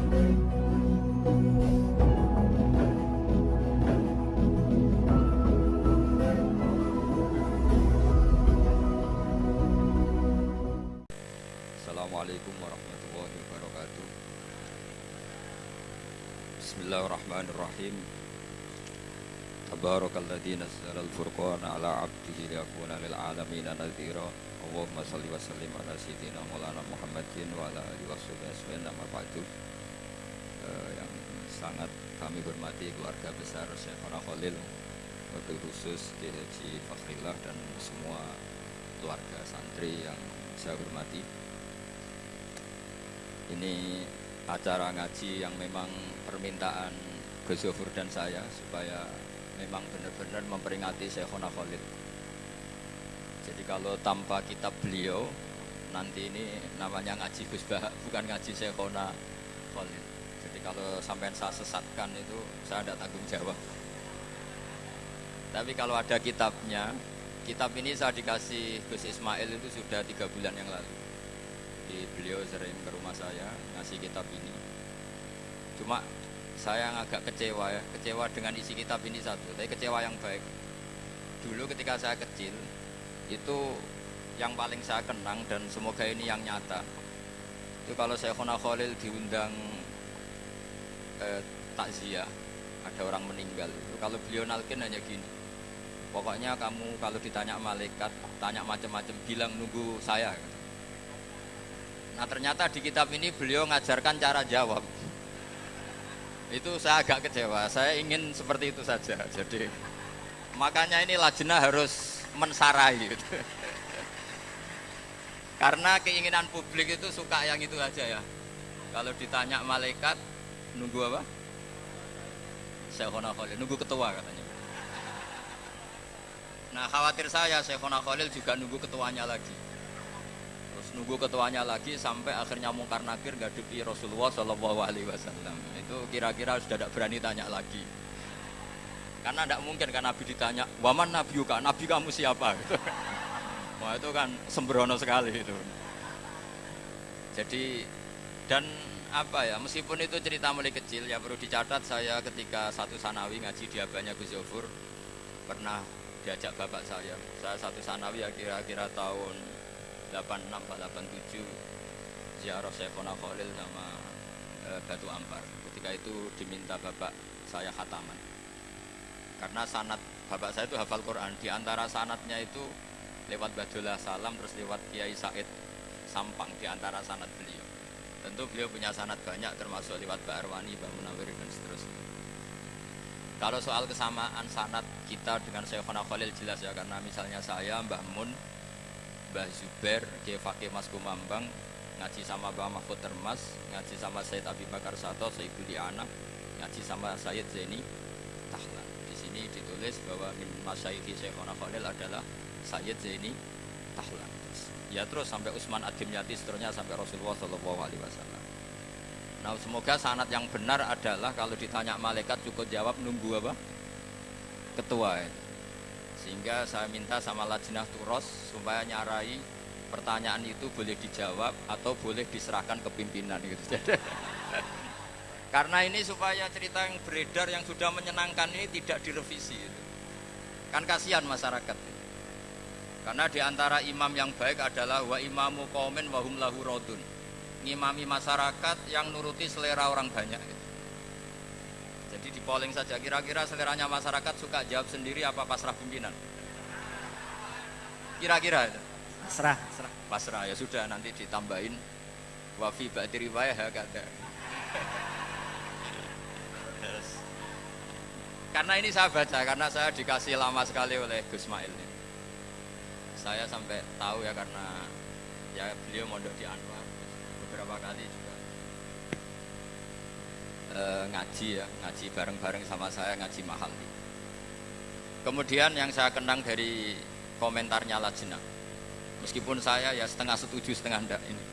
Assalamualaikum warahmatullahi wabarakatuh. Bismillahirrahmanirrahim. Tabarakalladzi nazzala al-furqana ala 'abdihi lil 'alamin nadhira. Allahumma wa sallim ala Maulana Muhammadin wa ala alihi Eh, yang sangat kami hormati keluarga besar Syekhana Khalil Wabil khusus Ki Haji Fakhrillah dan semua keluarga santri yang saya hormati ini acara ngaji yang memang permintaan Gus dan saya supaya memang benar-benar memperingati Syekhona Khalid. Jadi kalau tanpa kitab beliau nanti ini namanya ngaji Gus bukan ngaji Syekhona Khalid. Kalau sampai saya sesatkan itu saya tidak tanggung jawab. Tapi kalau ada kitabnya, kitab ini saya dikasih Gus Ismail itu sudah tiga bulan yang lalu. Jadi beliau sering ke rumah saya ngasih kitab ini. Cuma saya agak kecewa ya kecewa dengan isi kitab ini satu tapi kecewa yang baik. Dulu ketika saya kecil itu yang paling saya kenang dan semoga ini yang nyata. Itu kalau saya Khalil diundang eh, takziah ada orang meninggal itu kalau beliau nalkin hanya gini pokoknya kamu kalau ditanya malaikat tanya macam-macam bilang nunggu saya Nah ternyata di kitab ini beliau ngajarkan cara jawab. Itu saya agak kecewa. Saya ingin seperti itu saja. Jadi makanya ini lajnah harus mensarai gitu. Karena keinginan publik itu suka yang itu aja ya. Kalau ditanya malaikat nunggu apa? Syekhona Khalil, nunggu ketua katanya. Nah khawatir saya Syekhona Khalil juga nunggu ketuanya lagi. Nunggu ketuanya lagi sampai akhirnya mungkar nakir ngadepi Rasulullah Shallallahu Alaihi Wasallam. Itu kira-kira sudah tidak berani tanya lagi. Karena tidak mungkin kan Nabi ditanya waman Nabi juga Nabi kamu siapa? Gitu. wah itu kan sembrono sekali itu. Jadi dan apa ya meskipun itu cerita mulai kecil ya perlu dicatat saya ketika satu sanawi ngaji di abahnya Gus Yofur pernah diajak bapak saya. Saya satu sanawi ya kira-kira tahun 86 87 ziarah Syekhona Khalil sama e, Batu Ampar. Ketika itu diminta bapak saya khataman. Karena sanat bapak saya itu hafal Quran. Di antara sanatnya itu lewat Badullah Salam terus lewat Kiai Said Sampang di antara sanat beliau tentu beliau punya sanat banyak termasuk lewat Mbak Arwani, Mbak Munawir dan seterusnya kalau soal kesamaan sanat kita dengan Syekhona Khalil jelas ya karena misalnya saya Mbah Mun Mbah Zubair, Fakih Mas Kumambang, ngaji sama Mbah Mahfud Termas, ngaji sama Said Abi Bakar Sato, Sayyidul Anak, ngaji sama Sayyid Zaini Tahlan. Di sini ditulis bahwa min masyayikhi Syekhona Khalil adalah Sayyid Zaini Tahlan. Ya terus sampai Utsman Adim Yati seterusnya sampai Rasulullah Shallallahu Alaihi Wasallam. Nah semoga sanat yang benar adalah kalau ditanya malaikat cukup jawab nunggu apa? Ketua itu sehingga saya minta sama lajnah turos supaya nyarai pertanyaan itu boleh dijawab atau boleh diserahkan ke pimpinan gitu. Karena ini supaya cerita yang beredar yang sudah menyenangkan ini tidak direvisi itu. Kan kasihan masyarakat. Karena di antara imam yang baik adalah wa imamu komen wahum lahu rodun. Ngimami masyarakat yang nuruti selera orang banyak. Gitu. Jadi di polling saja kira-kira seleranya masyarakat suka jawab sendiri apa pasrah pimpinan? Kira-kira itu. Pasrah, pasrah. Pasrah ya sudah nanti ditambahin wafi ba'di riwayah kata. Karena ini saya baca karena saya dikasih lama sekali oleh Gus Mail ini. Saya sampai tahu ya karena ya beliau mondok di Anwar beberapa kali juga e, ngaji ya, ngaji bareng-bareng sama saya ngaji mahal. Kemudian yang saya kenang dari komentarnya Lajna, meskipun saya ya setengah setuju setengah enggak ini.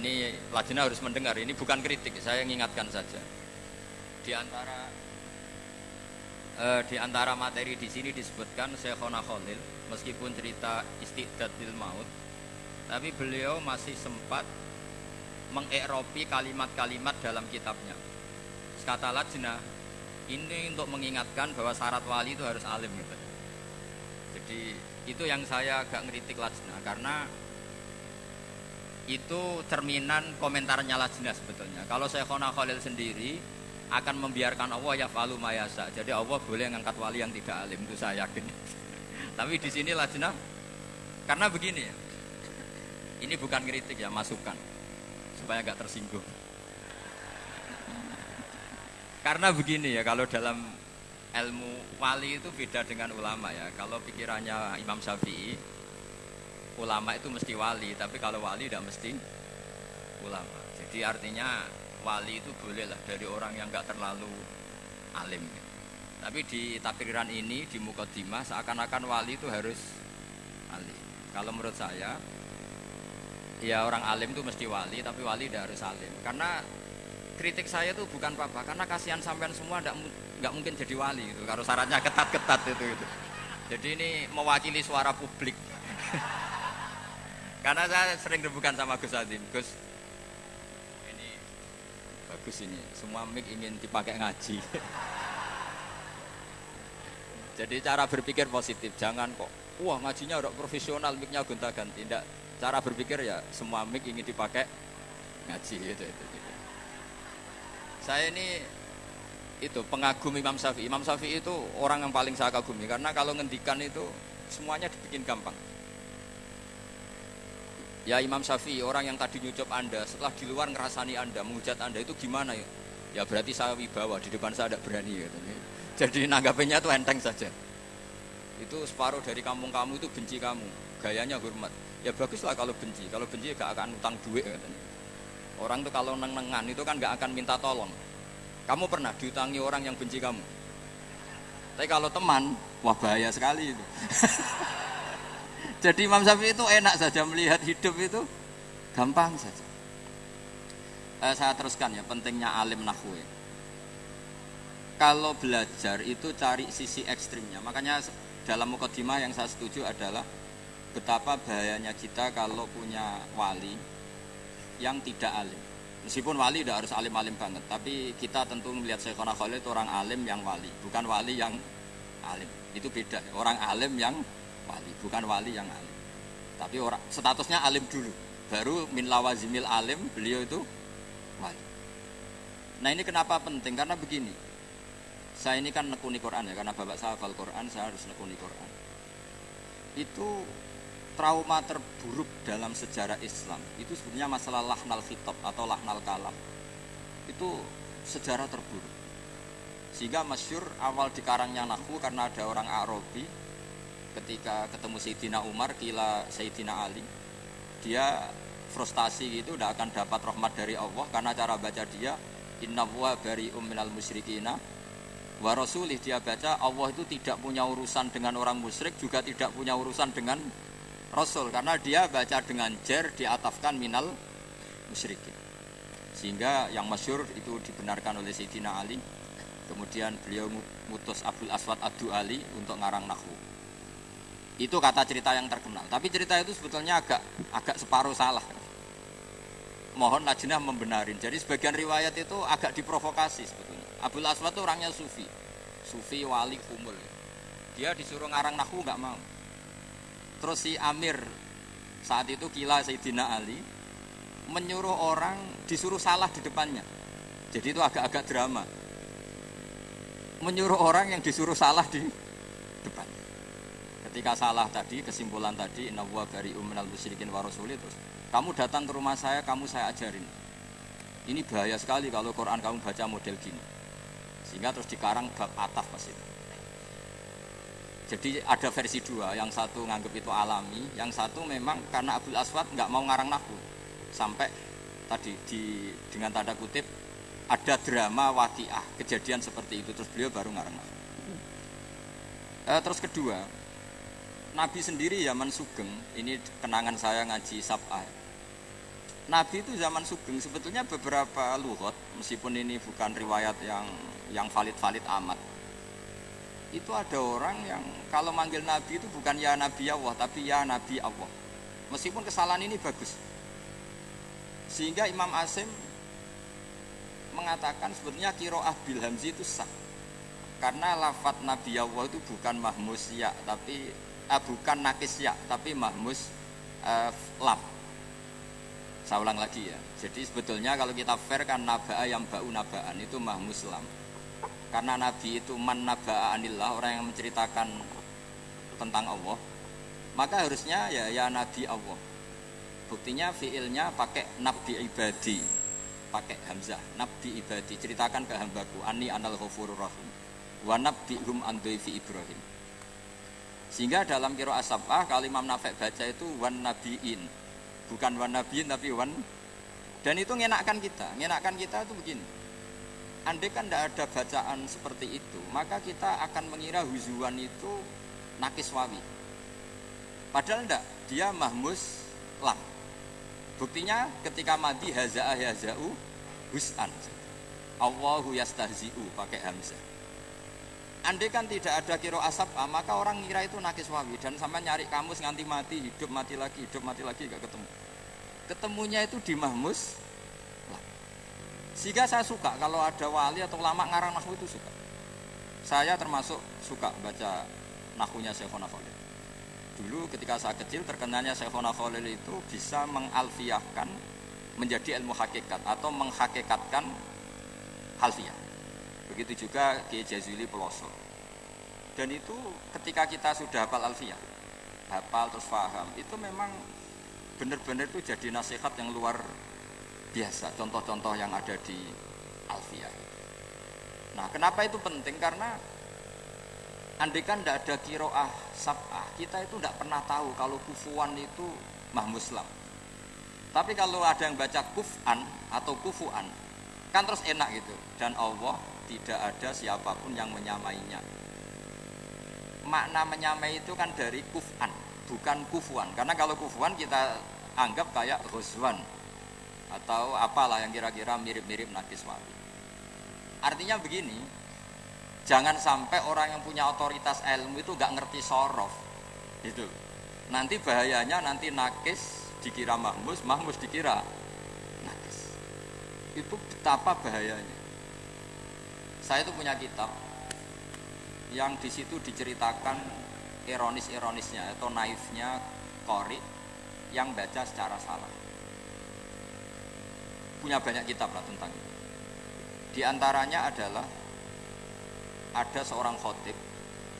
Ini Lajna harus mendengar, ini bukan kritik, saya mengingatkan saja. Di antara e, di antara materi di sini disebutkan Syekhona Khalil, meskipun cerita istidad maut, tapi beliau masih sempat mengekropi kalimat-kalimat dalam kitabnya. Kata lajnah, ini untuk mengingatkan bahwa syarat wali itu harus alim gitu. Jadi itu yang saya agak ngeritik lajnah karena itu cerminan komentarnya lajnah sebetulnya. Kalau saya Khalil sendiri akan membiarkan Allah ya falu mayasa. Jadi Allah boleh ngangkat wali yang tidak alim itu saya yakin. Tapi di sini lajnah karena begini ya. Ini bukan kritik ya, masukan supaya nggak tersinggung. Karena begini ya, kalau dalam ilmu wali itu beda dengan ulama ya. Kalau pikirannya Imam Syafi'i, ulama itu mesti wali, tapi kalau wali tidak mesti ulama. Jadi artinya wali itu boleh lah dari orang yang nggak terlalu alim. Tapi di takriran ini di Mukaddimah seakan-akan wali itu harus alim. Kalau menurut saya ya orang alim itu mesti wali tapi wali tidak harus alim karena kritik saya itu bukan apa-apa karena kasihan sampean semua tidak nggak mungkin jadi wali itu kalau syaratnya ketat-ketat itu itu jadi ini mewakili suara publik karena saya sering rebukan sama Gus Adim Gus bagus ini semua mic ingin dipakai ngaji jadi cara berpikir positif jangan kok wah ngajinya udah profesional micnya gonta ganti tidak cara berpikir ya semua mic ingin dipakai ngaji gitu, itu, itu. Saya ini itu pengagum Imam Syafi'i. Imam Syafi'i itu orang yang paling saya kagumi karena kalau ngendikan itu semuanya dibikin gampang. Ya Imam Syafi'i orang yang tadi nyucap Anda setelah di luar ngerasani Anda, menghujat Anda itu gimana ya? Ya berarti saya wibawa di depan saya ada berani gitu. Jadi nanggapinnya itu enteng saja. Itu separuh dari kampung kamu itu benci kamu, gayanya hormat ya baguslah kalau benci kalau benci gak akan utang duit katanya orang tuh kalau neng-nengan itu kan gak akan minta tolong kamu pernah diutangi orang yang benci kamu tapi kalau teman wah bahaya sekali itu jadi Imam Syafi'i itu enak saja melihat hidup itu gampang saja eh, saya teruskan ya pentingnya alim nahwu kalau belajar itu cari sisi ekstrimnya makanya dalam mukadimah yang saya setuju adalah betapa bahayanya kita kalau punya wali yang tidak alim. Meskipun wali tidak harus alim-alim banget, tapi kita tentu melihat Syekhona Khalid itu orang alim yang wali, bukan wali yang alim. Itu beda. Orang alim yang wali, bukan wali yang alim. Tapi orang statusnya alim dulu, baru min lawazimil alim beliau itu wali. Nah ini kenapa penting? Karena begini, saya ini kan nekuni Quran ya, karena bapak saya hafal Quran, saya harus nekuni Quran. Itu trauma terburuk dalam sejarah Islam itu sebenarnya masalah lahnal khitab atau lahnal kalam itu sejarah terburuk sehingga masyur awal dikarangnya Nahwu karena ada orang Arabi ketika ketemu Sayyidina Umar kila Sayyidina Ali dia frustasi gitu tidak akan dapat rahmat dari Allah karena cara baca dia inna wa bari minal musyrikina wa rasulih dia baca Allah itu tidak punya urusan dengan orang musyrik juga tidak punya urusan dengan Rasul karena dia baca dengan jer diatafkan minal musyrikin. Sehingga yang masyur itu dibenarkan oleh Sayyidina Ali. Kemudian beliau mutus Abdul Aswad Adu Ali untuk ngarang Nahwu. Itu kata cerita yang terkenal. Tapi cerita itu sebetulnya agak agak separuh salah. Mohon Najnah membenarin. Jadi sebagian riwayat itu agak diprovokasi sebetulnya. Abdul Aswad itu orangnya sufi. Sufi wali kumul. Dia disuruh ngarang Nahwu nggak mau Terus si Amir saat itu kila Sayyidina Ali menyuruh orang disuruh salah di depannya. Jadi itu agak-agak drama. Menyuruh orang yang disuruh salah di depan. Ketika salah tadi, kesimpulan tadi, nawwa bari uminal musyrikin wa itu kamu datang ke rumah saya, kamu saya ajarin. Ini bahaya sekali kalau Quran kamu baca model gini. Sehingga terus dikarang bab ataf pas itu. Jadi ada versi dua, yang satu nganggap itu alami, yang satu memang karena Abdul Aswad nggak mau ngarang nahu. Sampai tadi di dengan tanda kutip ada drama wakiah kejadian seperti itu terus beliau baru ngarang nahu. Eh, terus kedua, Nabi sendiri zaman Sugeng, ini kenangan saya ngaji Sab'ah. Nabi itu zaman Sugeng sebetulnya beberapa luhut, meskipun ini bukan riwayat yang yang valid-valid amat itu ada orang yang kalau manggil Nabi itu bukan ya Nabi Allah tapi ya Nabi Allah meskipun kesalahan ini bagus Sehingga Imam Asim mengatakan sebetulnya kiroah bil hamzi itu sah. Karena lafat Nabi Allah itu bukan mahmus ya, tapi eh, bukan nakis ya, tapi mahmus eh, lam. Saya ulang lagi ya. Jadi sebetulnya kalau kita fair kan naba'a yang ba'u naba'an itu mahmus lam. Karena Nabi itu man naba'a anillah, orang yang menceritakan tentang Allah. Maka harusnya ya ya Nabi Allah. Buktinya fiilnya pakai nabi ibadi, pakai hamzah, nabi ibadi. Ceritakan ke hambaku, ani anal ghafurur rahim. Wa nabbihum an fi Ibrahim. Sehingga dalam kiro asabah kalau Imam Nafek baca itu wan nabiin, bukan wan nabiin tapi wan dan itu ngenakkan kita, ngenakkan kita itu begini. Andai kan tidak ada bacaan seperti itu, maka kita akan mengira huzuan itu nakis wawi. Padahal tidak, dia mahmus lam. Buktinya ketika mati haza'ah haza'u hus'an. Allahu yastahzi'u pakai hamzah. Andai kan tidak ada kiro asap, ah, maka orang ngira itu nakis wawi dan sampai nyari kamus nganti mati, hidup mati lagi, hidup mati lagi gak ketemu. Ketemunya itu di mahmus. Lah. Sehingga saya suka kalau ada wali atau lama ngarang nahu itu suka. Saya termasuk suka baca nahunya Syekhona Khalil. Dulu ketika saya kecil terkenalnya Syekhona Khalil itu bisa mengalfiahkan menjadi ilmu hakikat atau menghakikatkan halfiah. Begitu juga Kiai Jazuli Peloso. Dan itu ketika kita sudah hafal alfiah, hafal terus paham, itu memang benar-benar itu jadi nasihat yang luar biasa. Contoh-contoh yang ada di alfiah. Nah, kenapa itu penting? Karena andai kan tidak ada kiroah sab'ah, kita itu tidak pernah tahu kalau kufuan itu mahmuslam. Tapi kalau ada yang baca kufan atau kufuan, kan terus enak gitu. Dan Allah tidak ada siapa pun yang menyamainya. Makna menyamai itu kan dari kufan, bukan kufuan. Karena kalau kufuan kita anggap kayak ghuzwan atau apalah yang kira-kira mirip-mirip nakis wali. Artinya begini, jangan sampai orang yang punya otoritas ilmu itu gak ngerti sorof itu nanti bahayanya nanti nakis dikira mahmus mahmus dikira nakis itu betapa bahayanya saya itu punya kitab yang di situ diceritakan ironis-ironisnya atau naifnya kori yang baca secara salah. Punya banyak kitab lah tentang itu. Di antaranya adalah ada seorang khotib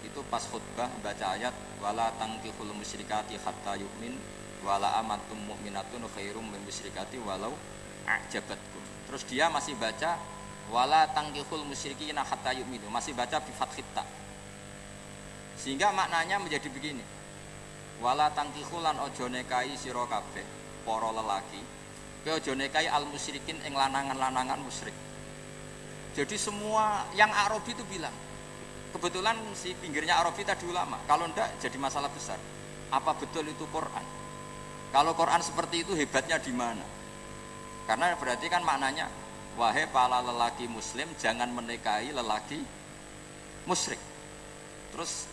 itu pas khutbah baca ayat wala tangkihul musyrikati hatta yu'min wala amatum mu'minatun khairum min musyrikati walau ajabatkum. Terus dia masih baca wala tangkihul musyrikina hatta yu'minu. Masih baca bi fathita sehingga maknanya menjadi begini. Wala tangkihulan ojo nekai sira kabeh para lelaki ke ojo nekai al musyrikin ing lanangan-lanangan musyrik. Jadi semua yang Arabi itu bilang kebetulan si pinggirnya Arabi tadi ulama kalau ndak jadi masalah besar. Apa betul itu Quran? Kalau Quran seperti itu hebatnya di mana? Karena berarti kan maknanya wahai para lelaki muslim jangan menikahi lelaki musyrik terus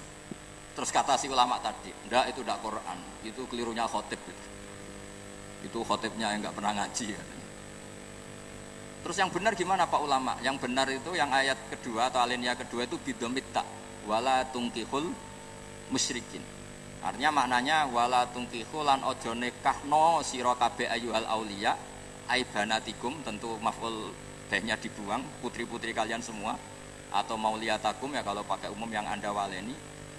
terus kata si ulama tadi ndak itu ndak Quran itu kelirunya khotib itu, itu khotibnya yang nggak pernah ngaji ya. Terus yang benar gimana Pak ulama? Yang benar itu yang ayat kedua atau alinea kedua itu bidomita wala tungkihul musyrikin. Artinya maknanya wala tungkihul lan ojo nekahno sira kabeh ayyuhal aibanatikum tentu maf'ul behnya dibuang putri-putri kalian semua atau mauliyatakum ya kalau pakai umum yang Anda waleni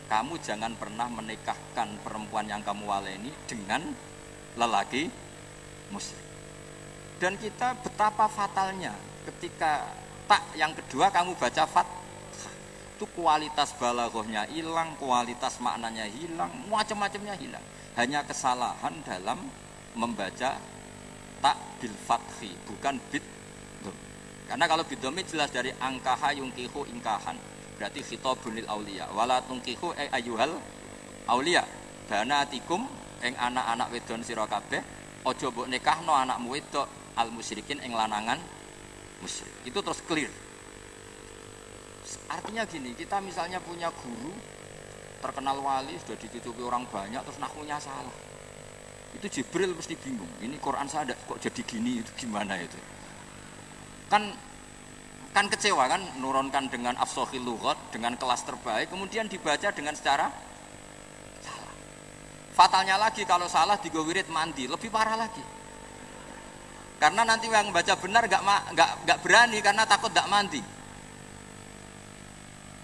kamu jangan pernah menikahkan perempuan yang kamu waleni dengan lelaki musyrik dan kita betapa fatalnya ketika tak yang kedua kamu baca fat itu kualitas balaghahnya hilang, kualitas maknanya hilang, macam-macamnya hilang. Hanya kesalahan dalam membaca tak bil fathi, bukan bid Karena kalau bidomi jelas dari angkaha yungkihu ingkahan. Berarti khitabun lil aulia. Wala tungkihu e ayuhal aulia. Banatikum eng anak-anak wedon sira kabeh aja mbok nikahno anakmu wedok al musyrikin ing lanangan musyrik. Itu terus clear. Artinya gini, kita misalnya punya guru terkenal wali sudah dicucuki orang banyak terus nakunya salah. Itu Jibril mesti bingung ini Quran saya ada kok jadi gini itu gimana itu? Kan kan kecewa kan nurunkan dengan afsohil lughat dengan kelas terbaik kemudian dibaca dengan secara salah. Fatalnya lagi kalau salah digowirit mandi lebih parah lagi. Karena nanti yang baca benar gak, gak, gak berani karena takut gak mandi.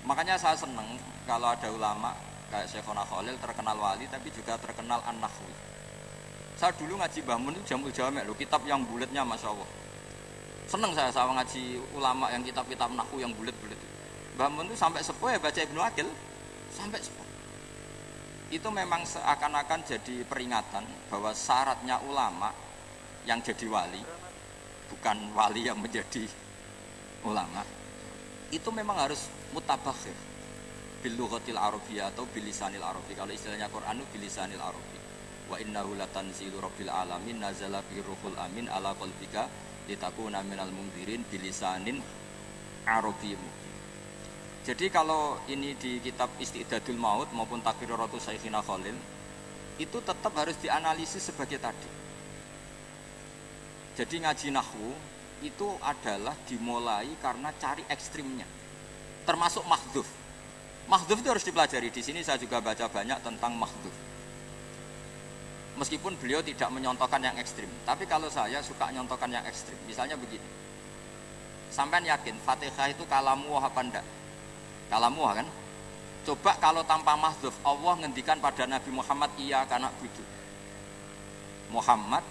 Makanya saya seneng kalau ada ulama kayak Syekhona Khalil terkenal wali tapi juga terkenal an-nahwi saya dulu ngaji Bahmun itu jamul jamek loh kitab yang bulatnya Masya Allah seneng saya sama ngaji ulama yang kitab-kitab nahwu yang bulat-bulat Bahmun itu sampai sepuh ya baca Ibnu Akil sampai sepuh. Itu memang seakan-akan jadi peringatan bahwa syaratnya ulama yang jadi wali bukan wali yang menjadi ulama itu memang harus mutabakhir. Bil lughatil arabiyyah atau bilisanil arabi. Kalau istilahnya Quran itu bilisanil arabi. Wa innahu latanzilu rabbil alamin nazala bi ruhul amin ala qalbika litakuna minal mundzirin bilisanin arabiyyah. Jadi kalau ini di kitab Istidadul Maut maupun Takriratu Saikhina Khalil itu tetap harus dianalisis sebagai tadi. Jadi ngaji nahwu itu adalah dimulai karena cari ekstrimnya. Termasuk mahdhuf Mahdhuf itu harus dipelajari. Di sini saya juga baca banyak tentang mahdhuf. Meskipun beliau tidak menyontohkan yang ekstrim, tapi kalau saya suka nyontohkan yang ekstrim. Misalnya begini. Sampai yakin Fatihah itu kalamu apa enggak? Kalamu kan? Coba kalau tanpa mahdhuf Allah ngendikan pada Nabi Muhammad iya karena butuh. Muhammad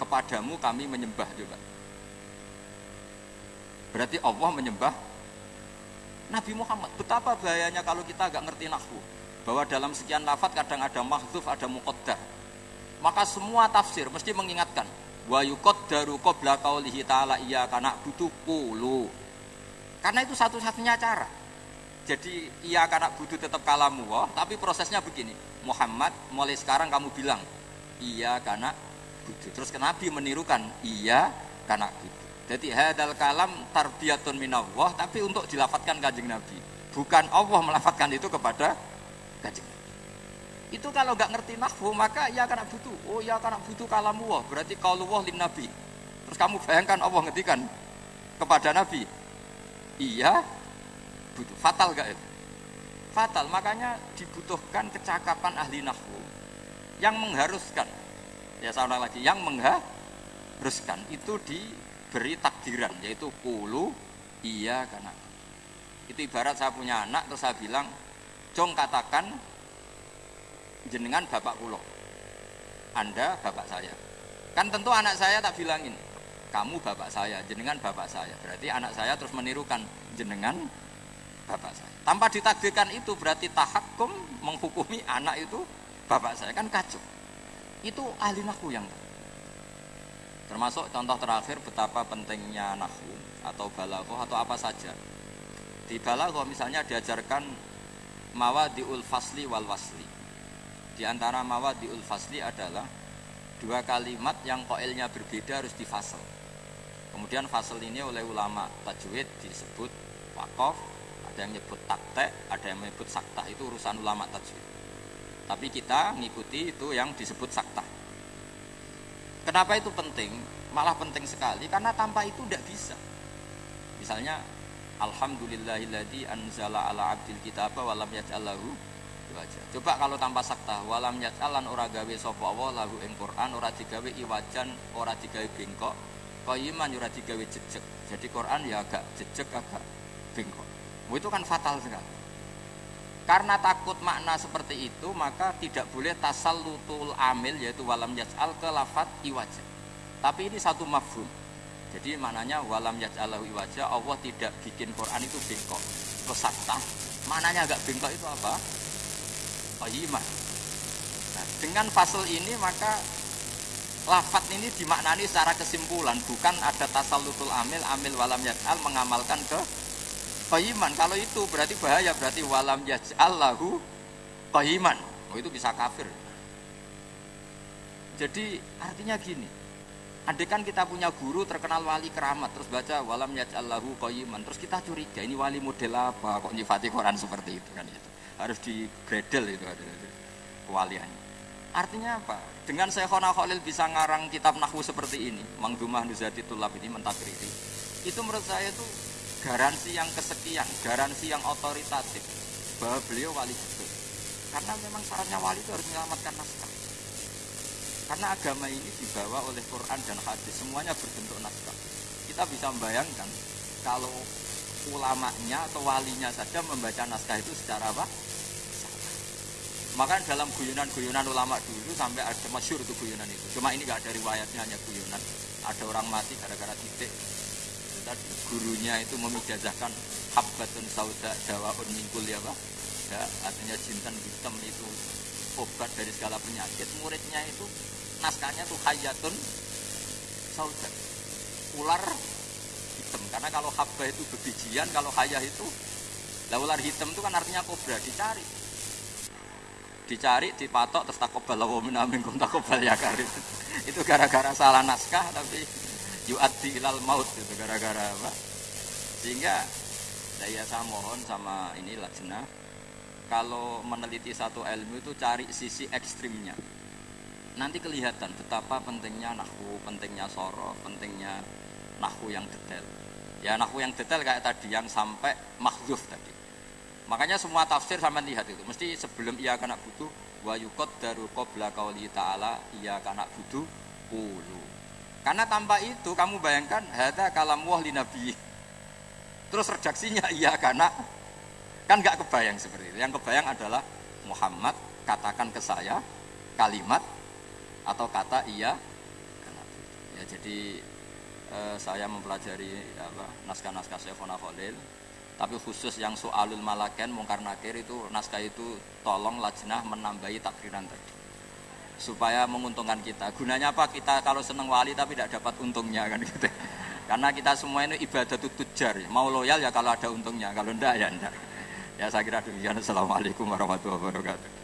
kepadamu kami menyembah coba. Berarti Allah menyembah Nabi Muhammad. Betapa bahayanya kalau kita agak ngerti nahwu. Bahwa dalam sekian lafat kadang ada mahdzuf, ada muqaddar. Maka semua tafsir mesti mengingatkan wa yuqaddaru qabla qaulihi ta'ala iya kana butuh kulu. Karena itu satu-satunya cara. Jadi iya karena butuh tetap kalamu wah, tapi prosesnya begini. Muhammad mulai sekarang kamu bilang iya karena butuh. Terus ke Nabi menirukan iya karena butuh. Jadi hadal kalam tarbiyatun minallah tapi untuk dilafatkan kanjeng Nabi. Bukan Allah melafatkan itu kepada kanjeng Nabi. Itu kalau nggak ngerti nahwu maka ya karena butuh. Oh ya karena butuh kalamu wah berarti kalau wah lin Nabi. Terus kamu bayangkan Allah ngetikan kepada Nabi. Iya butuh. Fatal gak itu? Fatal. Makanya dibutuhkan kecakapan ahli nahwu yang mengharuskan. Ya saya lagi, yang mengharuskan itu di diberi takdiran yaitu kulu iya karena itu ibarat saya punya anak terus saya bilang jong katakan jenengan bapak kulo anda bapak saya. Kan tentu anak saya tak bilangin kamu bapak saya jenengan bapak saya. Berarti anak saya terus menirukan jenengan bapak saya. Tanpa ditakdirkan itu berarti tahakum menghukumi anak itu bapak saya. Kan kacau. Itu ahli nahu yang tahu Termasuk contoh terakhir betapa pentingnya nahu atau balaghah atau apa saja. Di balaghah misalnya diajarkan mawadiul fasli wal wasli. Di antara mawadiul fasli adalah dua kalimat yang koilnya berbeda harus difasel. Kemudian fasel ini oleh ulama tajwid disebut wakof, ada yang menyebut takte, ada yang menyebut sakta itu urusan ulama tajwid. Tapi kita ngikuti itu yang disebut sakta. Kenapa itu penting? Malah penting sekali karena tanpa itu tidak bisa. Misalnya Alhamdulillahilladzi anzala ala abdil kitaba walam wajah. Coba kalau tanpa sakta walam yaj'alan ora gawe sapa Allah lahu ing Quran ora digawe iwajan, ora digawe bengkok, qayyiman ora digawe jejeg. Jadi Quran ya agak jejeg agak bengkok. Itu kan fatal sekali. Karena takut makna seperti itu maka tidak boleh tasal lutul amil yaitu walam yaj'al ke lafat iwaja. Tapi ini satu mafhum. Jadi maknanya walam yaj'alahu iwaja Allah tidak bikin Quran itu bengkok. Pesakta. Maknanya agak bengkok itu apa? Qayyimah. Nah, dengan fasal ini maka lafat ini dimaknani secara kesimpulan bukan ada tasal lutul amil amil walam yaj'al mengamalkan ke Qayiman kalau itu berarti bahaya berarti walam yaj'allahu qayiman. Oh itu bisa kafir. Jadi artinya gini. Andai kan kita punya guru terkenal wali keramat terus baca walam yaj'allahu qayiman terus kita curiga ini wali model apa kok nyifati Quran seperti itu kan itu. Harus digredel itu ada kewaliannya. Artinya apa? Dengan Syekhona Khalil bisa ngarang kitab Nahwu seperti ini, Mangdumah Nuzati Tulab ini mentakriri. Itu menurut saya itu garansi yang kesekian, garansi yang otoritatif bahwa beliau wali betul. Karena memang syaratnya wali itu harus menyelamatkan naskah. Karena agama ini dibawa oleh Quran dan hadis, semuanya berbentuk naskah. Kita bisa membayangkan kalau ulamanya atau walinya saja membaca naskah itu secara apa? Maka dalam guyonan-guyonan ulama dulu sampai ada masyur itu guyonan itu. Cuma ini gak ada riwayatnya hanya guyonan. Ada orang mati gara-gara titik. Tadi gurunya itu memijazahkan habbatun sauda dawaun mingkul ya pak. Ya, artinya jintan hitam itu obat dari segala penyakit. Muridnya itu naskahnya tuh hayatun sauda. Ular. Karena kalau habba itu bebijian, kalau hayah itu lah ular hitam itu kan artinya kobra dicari. Dicari dipatok terus takobal wa min aminkum takobal ya karim itu gara-gara salah naskah tapi yu'addi ilal maut itu gara-gara apa. Sehingga saya saya mohon sama ini lajnah kalau meneliti satu ilmu itu cari sisi ekstrimnya. Nanti kelihatan betapa pentingnya nahwu pentingnya sorof pentingnya nahwu yang detail ya nahwu yang detail kayak tadi yang sampai mahzuf tadi Makanya semua tafsir sama lihat itu mesti sebelum ia kena butuh wa yukot daru qabla qauli ta'ala ia kena butuh ulu. Karena tanpa itu kamu bayangkan hada kalam wah nabi. Terus redaksinya iya karena kan nggak kebayang seperti itu. Yang kebayang adalah Muhammad katakan ke saya kalimat atau kata iya ya jadi eh, saya mempelajari naskah-naskah Syekhona Khalil. Tapi khusus yang soalul malaken mungkar nakir itu naskah itu tolong lajnah menambahi takriran tadi. Supaya menguntungkan kita. Gunanya apa? Kita kalau seneng wali tapi tidak dapat untungnya kan gitu. Karena kita semua ini ibadah tujar mau loyal ya kalau ada untungnya. Kalau enggak ya enggak ya saya kira demikian. Assalamualaikum warahmatullahi wabarakatuh